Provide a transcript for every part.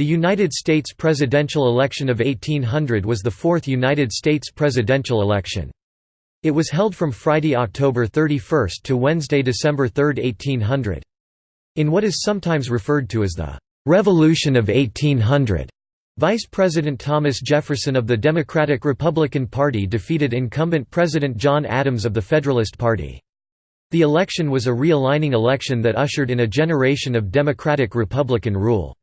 The United States presidential election of 1800 was the fourth United States presidential election. It was held from Friday, October 31 to Wednesday, December 3, 1800. In what is sometimes referred to as the «Revolution of 1800», Vice President Thomas Jefferson of the Democratic-Republican Party defeated incumbent President John Adams of the Federalist Party. The election was a realigning election that ushered in a generation of Democratic-Republican rule.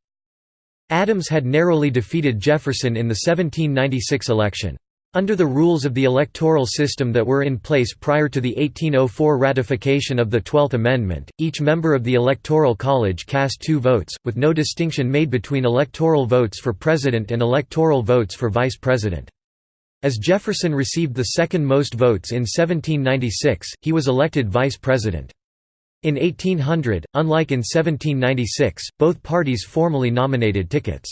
Adams had narrowly defeated Jefferson in the 1796 election. Under the rules of the electoral system that were in place prior to the 1804 ratification of the Twelfth Amendment, each member of the Electoral College cast two votes, with no distinction made between electoral votes for president and electoral votes for vice president. As Jefferson received the second most votes in 1796, he was elected vice president. In 1800, unlike in 1796, both parties formally nominated tickets.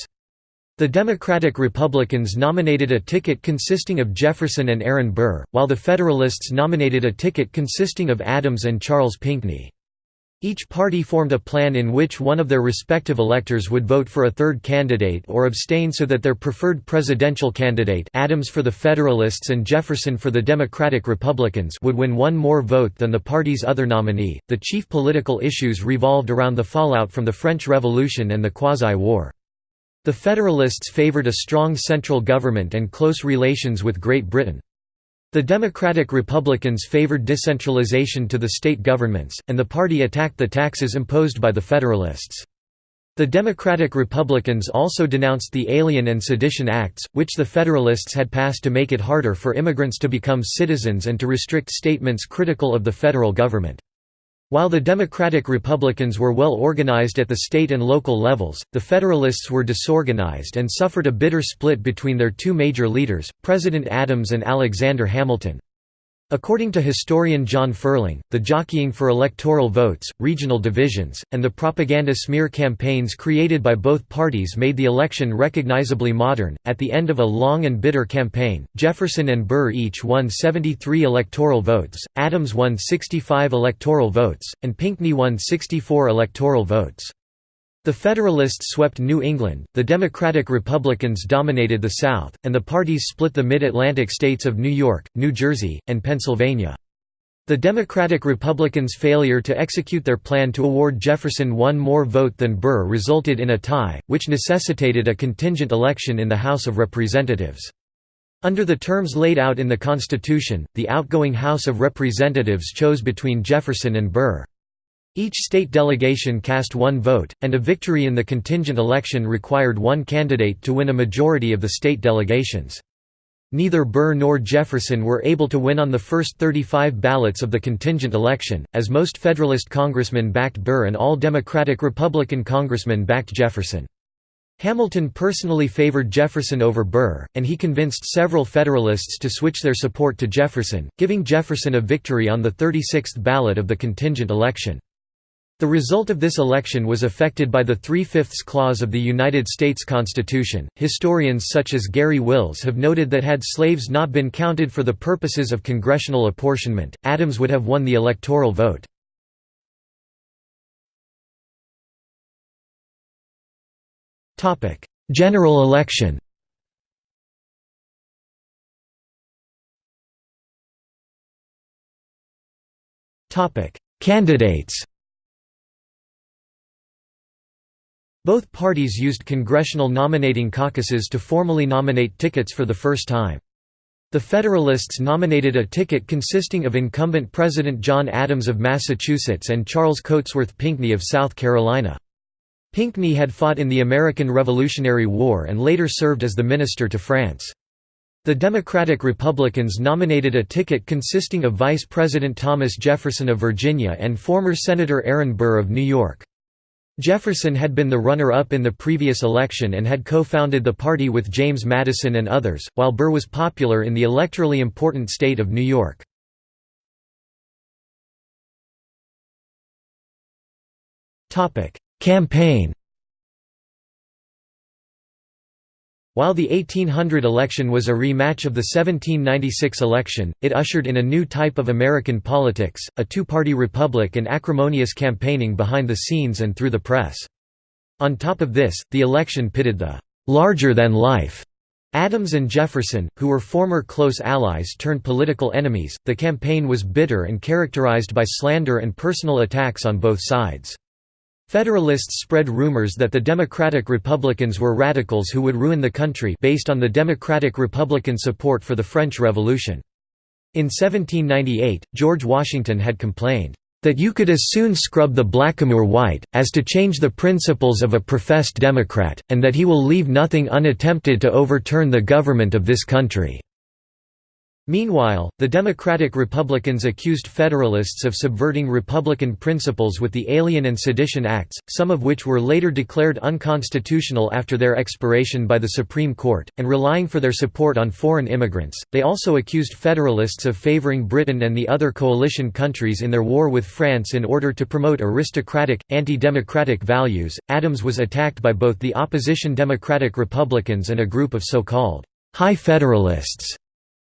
The Democratic Republicans nominated a ticket consisting of Jefferson and Aaron Burr, while the Federalists nominated a ticket consisting of Adams and Charles Pinckney. Each party formed a plan in which one of their respective electors would vote for a third candidate or abstain so that their preferred presidential candidate Adams for the Federalists and Jefferson for the Democratic Republicans would win one more vote than the party's other nominee. The chief political issues revolved around the fallout from the French Revolution and the Quasi-War. The Federalists favored a strong central government and close relations with Great Britain. The Democratic Republicans favored decentralization to the state governments, and the party attacked the taxes imposed by the Federalists. The Democratic Republicans also denounced the Alien and Sedition Acts, which the Federalists had passed to make it harder for immigrants to become citizens and to restrict statements critical of the federal government. While the Democratic Republicans were well organized at the state and local levels, the Federalists were disorganized and suffered a bitter split between their two major leaders, President Adams and Alexander Hamilton. According to historian John Ferling, the jockeying for electoral votes, regional divisions, and the propaganda smear campaigns created by both parties made the election recognizably modern. At the end of a long and bitter campaign, Jefferson and Burr each won 73 electoral votes, Adams won 65 electoral votes, and Pinckney won 64 electoral votes. The Federalists swept New England, the Democratic Republicans dominated the South, and the parties split the mid-Atlantic states of New York, New Jersey, and Pennsylvania. The Democratic Republicans' failure to execute their plan to award Jefferson one more vote than Burr resulted in a tie, which necessitated a contingent election in the House of Representatives. Under the terms laid out in the Constitution, the outgoing House of Representatives chose between Jefferson and Burr. Each state delegation cast one vote, and a victory in the contingent election required one candidate to win a majority of the state delegations. Neither Burr nor Jefferson were able to win on the first 35 ballots of the contingent election, as most Federalist congressmen backed Burr and all Democratic-Republican congressmen backed Jefferson. Hamilton personally favored Jefferson over Burr, and he convinced several Federalists to switch their support to Jefferson, giving Jefferson a victory on the 36th ballot of the contingent election. The result of this election was affected by the Three-Fifths Clause of the United States Constitution. Historians such as Garry Wills have noted that had slaves not been counted for the purposes of congressional apportionment, Adams would have won the electoral vote. General election Candidates Both parties used congressional nominating caucuses to formally nominate tickets for the first time. The Federalists nominated a ticket consisting of incumbent President John Adams of Massachusetts and Charles Cotesworth Pinckney of South Carolina. Pinckney had fought in the American Revolutionary War and later served as the minister to France. The Democratic Republicans nominated a ticket consisting of Vice President Thomas Jefferson of Virginia and former Senator Aaron Burr of New York. Jefferson had been the runner-up in the previous election and had co-founded the party with James Madison and others, while Burr was popular in the electorally important state of New York. Campaign While the 1800 election was a rematch of the 1796 election, it ushered in a new type of American politics, a two-party republic and acrimonious campaigning behind the scenes and through the press. On top of this, the election pitted the larger-than-life Adams and Jefferson, who were former close allies turned political enemies. The campaign was bitter and characterized by slander and personal attacks on both sides. Federalists spread rumors that the Democratic Republicans were radicals who would ruin the country based on the Democratic-Republican support for the French Revolution. In 1798, George Washington had complained, that you could as soon scrub the blackamoor white, as to change the principles of a professed Democrat, and that he will leave nothing unattempted to overturn the government of this country." Meanwhile, the Democratic Republicans accused Federalists of subverting Republican principles with the Alien and Sedition Acts, some of which were later declared unconstitutional after their expiration by the Supreme Court, and relying for their support on foreign immigrants. They also accused Federalists of favoring Britain and the other coalition countries in their war with France in order to promote aristocratic, anti democratic values. Adams was attacked by both the opposition Democratic Republicans and a group of so called High Federalists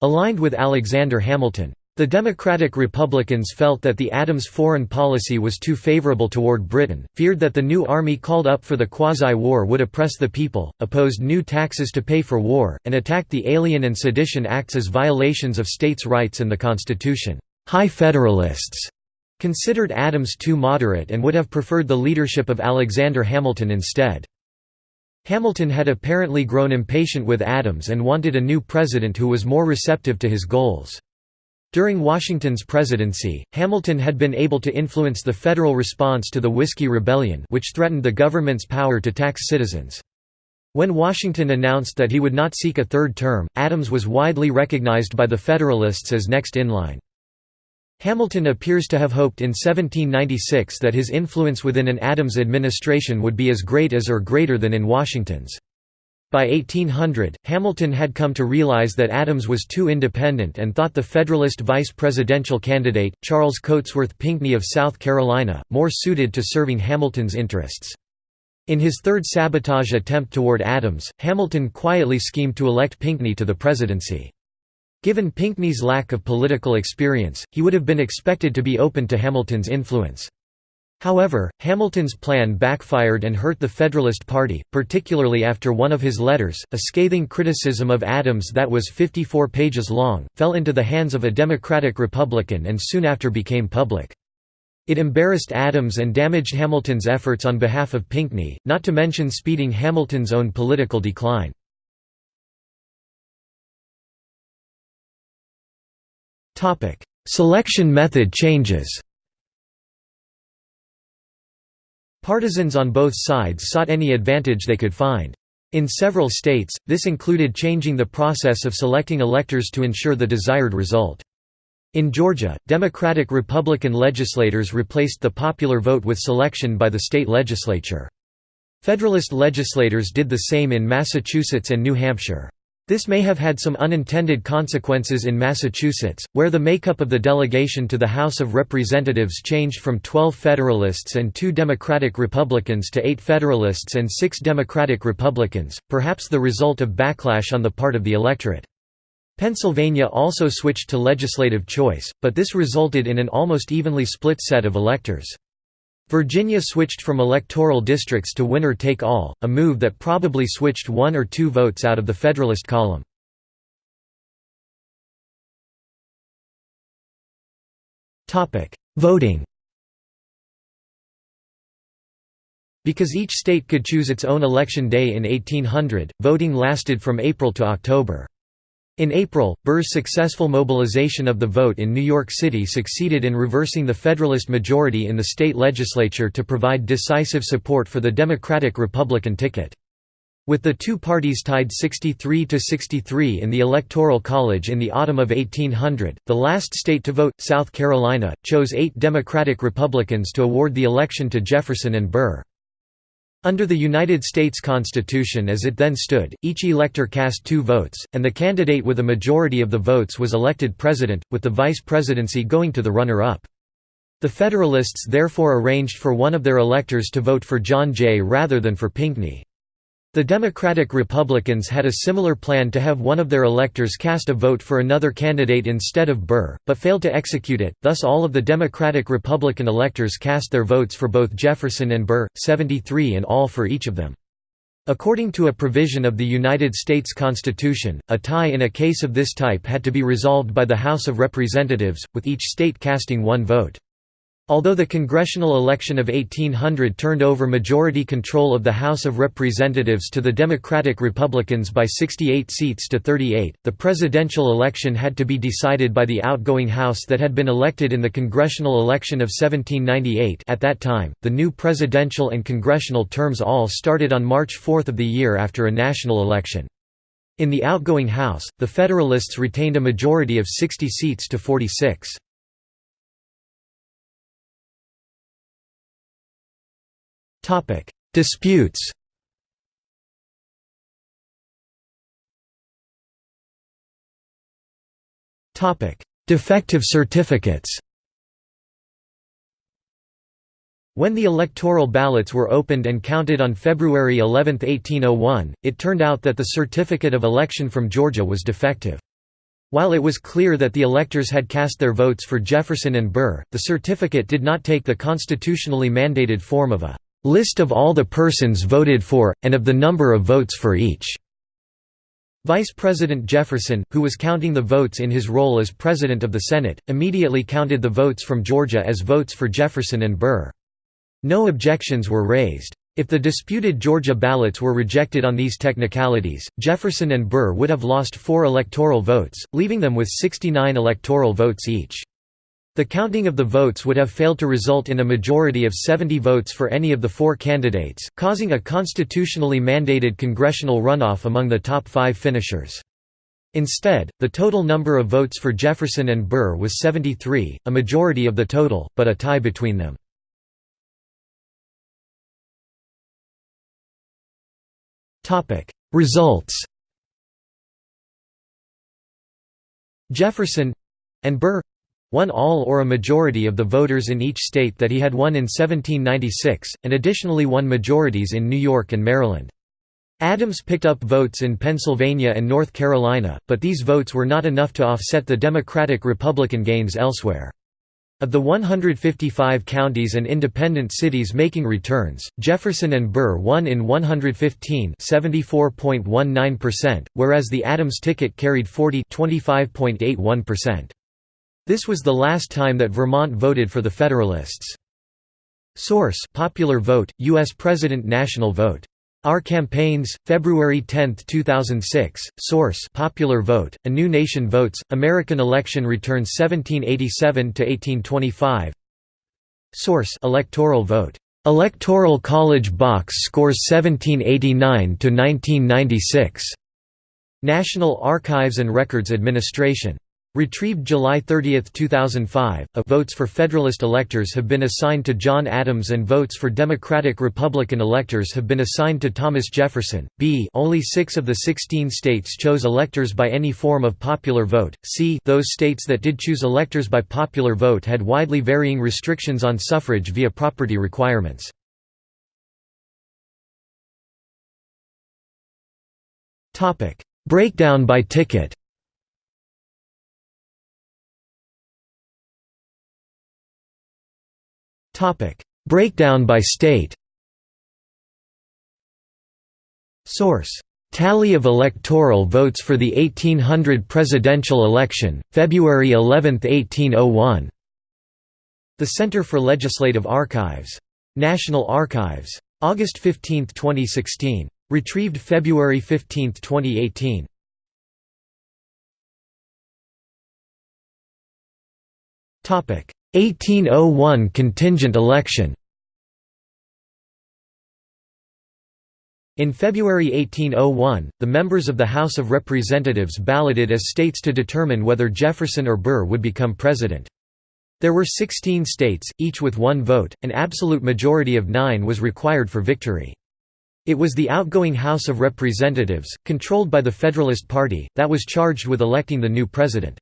Aligned with Alexander Hamilton. The Democratic Republicans felt that the Adams foreign policy was too favorable toward Britain, feared that the new army called up for the quasi-war would oppress the people, opposed new taxes to pay for war, and attacked the Alien and Sedition Acts as violations of states' rights and the Constitution. High Federalists considered Adams too moderate and would have preferred the leadership of Alexander Hamilton instead. Hamilton had apparently grown impatient with Adams and wanted a new president who was more receptive to his goals. During Washington's presidency, Hamilton had been able to influence the federal response to the Whiskey Rebellion which threatened the government's power to tax citizens. When Washington announced that he would not seek a third term, Adams was widely recognized by the Federalists as next in line. Hamilton appears to have hoped in 1796 that his influence within an Adams administration would be as great as or greater than in Washington's. By 1800, Hamilton had come to realize that Adams was too independent and thought the Federalist vice presidential candidate, Charles Cotesworth Pinckney of South Carolina, more suited to serving Hamilton's interests. In his third sabotage attempt toward Adams, Hamilton quietly schemed to elect Pinckney to the presidency. Given Pinckney's lack of political experience, he would have been expected to be open to Hamilton's influence. However, Hamilton's plan backfired and hurt the Federalist Party, particularly after one of his letters, a scathing criticism of Adams that was 54 pages long, fell into the hands of a Democratic Republican and soon after became public. It embarrassed Adams and damaged Hamilton's efforts on behalf of Pinckney, not to mention speeding Hamilton's own political decline. Selection method changes Partisans on both sides sought any advantage they could find. In several states, this included changing the process of selecting electors to ensure the desired result. In Georgia, Democratic-Republican legislators replaced the popular vote with selection by the state legislature. Federalist legislators did the same in Massachusetts and New Hampshire. This may have had some unintended consequences in Massachusetts, where the makeup of the delegation to the House of Representatives changed from 12 Federalists and two Democratic Republicans to eight Federalists and six Democratic Republicans, perhaps the result of backlash on the part of the electorate. Pennsylvania also switched to legislative choice, but this resulted in an almost evenly split set of electors. Virginia switched from electoral districts to winner-take-all, a move that probably switched one or two votes out of the Federalist column. Voting Because each state could choose its own election day in 1800, voting lasted from April to October. In April, Burr's successful mobilization of the vote in New York City succeeded in reversing the Federalist majority in the state legislature to provide decisive support for the Democratic-Republican ticket. With the two parties tied 63 to 63 in the Electoral College in the autumn of 1800, the last state to vote, South Carolina, chose eight Democratic Republicans to award the election to Jefferson and Burr. Under the United States Constitution as it then stood, each elector cast two votes, and the candidate with a majority of the votes was elected president, with the vice presidency going to the runner-up. The Federalists therefore arranged for one of their electors to vote for John Jay rather than for Pinckney. The Democratic Republicans had a similar plan to have one of their electors cast a vote for another candidate instead of Burr, but failed to execute it, thus all of the Democratic Republican electors cast their votes for both Jefferson and Burr, 73 in all for each of them. According to a provision of the United States Constitution, a tie in a case of this type had to be resolved by the House of Representatives, with each state casting one vote. Although the congressional election of 1800 turned over majority control of the House of Representatives to the Democratic Republicans by 68 seats to 38, the presidential election had to be decided by the outgoing House that had been elected in the congressional election of 1798 at that time, the new presidential and congressional terms all started on March 4 of the year after a national election. In the outgoing House, the Federalists retained a majority of 60 seats to 46. Disputes. Defective certificates. When the electoral ballots were opened and counted on February 11, 1801, it turned out that the certificate of election from Georgia was defective. While it was clear that the electors had cast their votes for Jefferson and Burr, the certificate did not take the constitutionally mandated form of a List of all the persons voted for, and of the number of votes for each. Vice President Jefferson, who was counting the votes in his role as President of the Senate, immediately counted the votes from Georgia as votes for Jefferson and Burr. No objections were raised. If the disputed Georgia ballots were rejected on these technicalities, Jefferson and Burr would have lost four electoral votes, leaving them with 69 electoral votes each. The counting of the votes would have failed to result in a majority of 70 votes for any of the four candidates, causing a constitutionally mandated congressional runoff among the top five finishers. Instead, the total number of votes for Jefferson and Burr was 73, a majority of the total, but a tie between them. Results Jefferson—and Burr won all or a majority of the voters in each state that he had won in 1796, and additionally won majorities in New York and Maryland. Adams picked up votes in Pennsylvania and North Carolina, but these votes were not enough to offset the Democratic-Republican gains elsewhere. Of the 155 counties and independent cities making returns, Jefferson and Burr won in 115 whereas the Adams ticket carried 40 25.81%. This was the last time that Vermont voted for the Federalists. Source: Popular Vote, U.S. President National Vote. Our Campaigns, February 10, 2006. Source: Popular Vote, A New Nation Votes, American Election Returns 1787 to 1825. Source: Electoral Vote. Electoral College Box Scores 1789 to 1996. National Archives and Records Administration. Retrieved July 30, 2005, a votes for Federalist electors have been assigned to John Adams and votes for Democratic-Republican electors have been assigned to Thomas Jefferson. B only six of the 16 states chose electors by any form of popular vote. C those states that did choose electors by popular vote had widely varying restrictions on suffrage via property requirements. Breakdown by ticket Breakdown by state Source: Tally of electoral votes for the 1800 presidential election, February 11, 1801. The Center for Legislative Archives. National Archives. August 15, 2016. Retrieved February 15, 2018. Topic: 1801 contingent election In February 1801, the members of the House of Representatives balloted as states to determine whether Jefferson or Burr would become president. There were 16 states, each with one vote, an absolute majority of nine was required for victory. It was the outgoing House of Representatives, controlled by the Federalist Party, that was charged with electing the new president.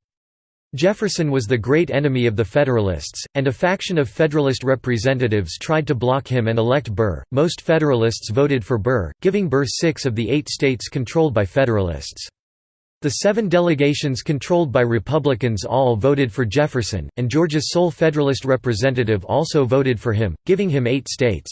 Jefferson was the great enemy of the Federalists, and a faction of Federalist representatives tried to block him and elect Burr. Most Federalists voted for Burr, giving Burr six of the eight states controlled by Federalists. The seven delegations controlled by Republicans all voted for Jefferson, and Georgia's sole Federalist representative also voted for him, giving him eight states.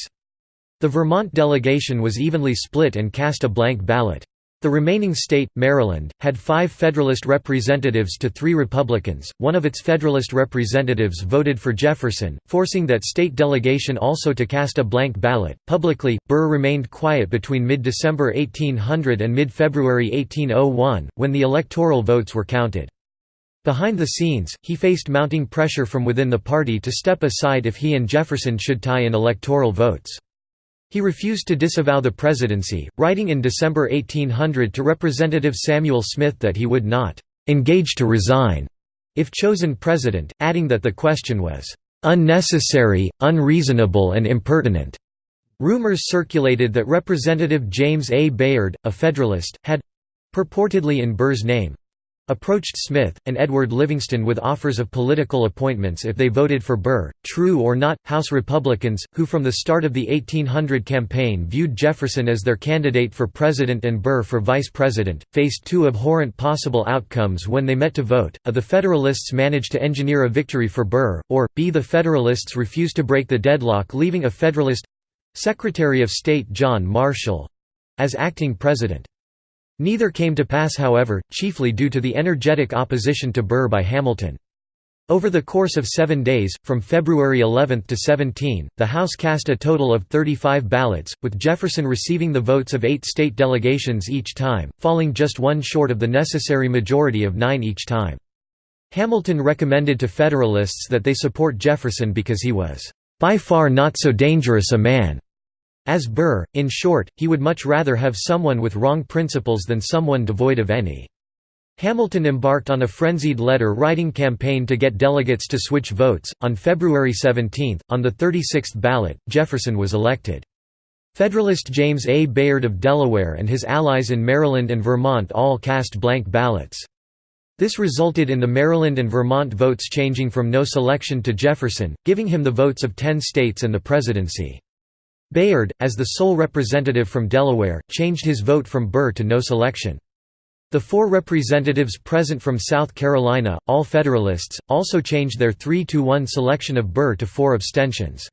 The Vermont delegation was evenly split and cast a blank ballot. The remaining state, Maryland, had five Federalist representatives to three Republicans. One of its Federalist representatives voted for Jefferson, forcing that state delegation also to cast a blank ballot. Publicly, Burr remained quiet between mid December 1800 and mid February 1801, when the electoral votes were counted. Behind the scenes, he faced mounting pressure from within the party to step aside if he and Jefferson should tie in electoral votes. He refused to disavow the presidency, writing in December 1800 to Representative Samuel Smith that he would not «engage to resign» if chosen president, adding that the question was «unnecessary, unreasonable and impertinent». Rumors circulated that Representative James A. Bayard, a Federalist, had—purportedly in Burr's name, approached Smith, and Edward Livingston with offers of political appointments if they voted for Burr. True or not, House Republicans, who from the start of the 1800 campaign viewed Jefferson as their candidate for president and Burr for vice president, faced two abhorrent possible outcomes when they met to vote. A the Federalists managed to engineer a victory for Burr, or b the Federalists refused to break the deadlock leaving a Federalist Secretary of State John Marshall as acting president. Neither came to pass however, chiefly due to the energetic opposition to Burr by Hamilton. Over the course of seven days, from February 11 to 17, the House cast a total of 35 ballots, with Jefferson receiving the votes of eight state delegations each time, falling just one short of the necessary majority of nine each time. Hamilton recommended to Federalists that they support Jefferson because he was, "...by far not so dangerous a man." As Burr, in short, he would much rather have someone with wrong principles than someone devoid of any. Hamilton embarked on a frenzied letter writing campaign to get delegates to switch votes. On February 17, on the 36th ballot, Jefferson was elected. Federalist James A. Bayard of Delaware and his allies in Maryland and Vermont all cast blank ballots. This resulted in the Maryland and Vermont votes changing from no selection to Jefferson, giving him the votes of ten states and the presidency. Bayard, as the sole representative from Delaware, changed his vote from Burr to no selection. The four representatives present from South Carolina, all Federalists, also changed their 3–1 selection of Burr to four abstentions.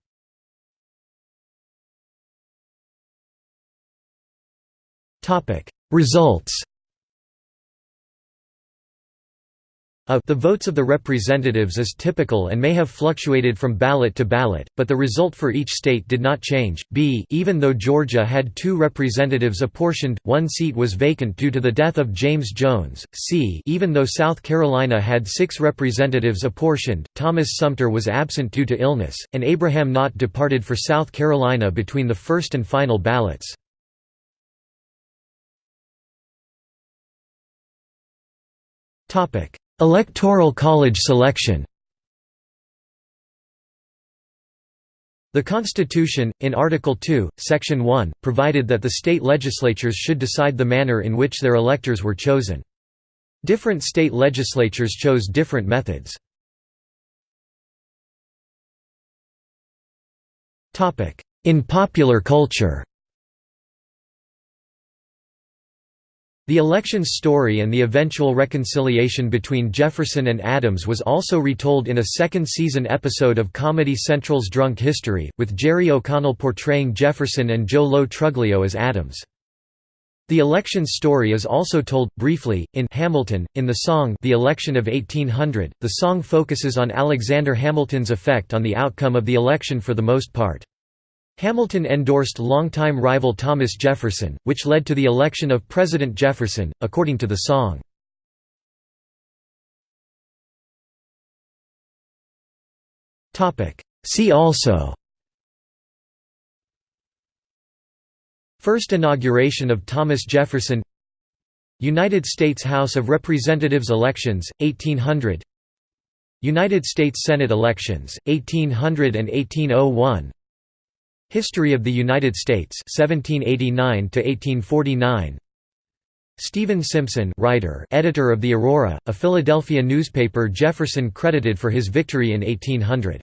Results A the votes of the representatives is typical and may have fluctuated from ballot to ballot, but the result for each state did not change. B even though Georgia had two representatives apportioned, one seat was vacant due to the death of James Jones. C even though South Carolina had six representatives apportioned, Thomas Sumter was absent due to illness, and Abraham Nott departed for South Carolina between the first and final ballots. Topic Electoral college selection The Constitution, in Article 2, Section 1, provided that the state legislatures should decide the manner in which their electors were chosen. Different state legislatures chose different methods. In popular culture The election's story and the eventual reconciliation between Jefferson and Adams was also retold in a second-season episode of Comedy Central's Drunk History, with Jerry O'Connell portraying Jefferson and Joe Lo Truglio as Adams. The election's story is also told, briefly, in Hamilton, in the song The Election of 1800. The song focuses on Alexander Hamilton's effect on the outcome of the election for the most part. Hamilton endorsed longtime rival Thomas Jefferson, which led to the election of President Jefferson, according to the song. See also First inauguration of Thomas Jefferson United States House of Representatives elections, 1800 United States Senate elections, 1800 and 1801 History of the United States 1789 to 1849 Stephen Simpson writer editor of the Aurora, a Philadelphia newspaper Jefferson credited for his victory in 1800.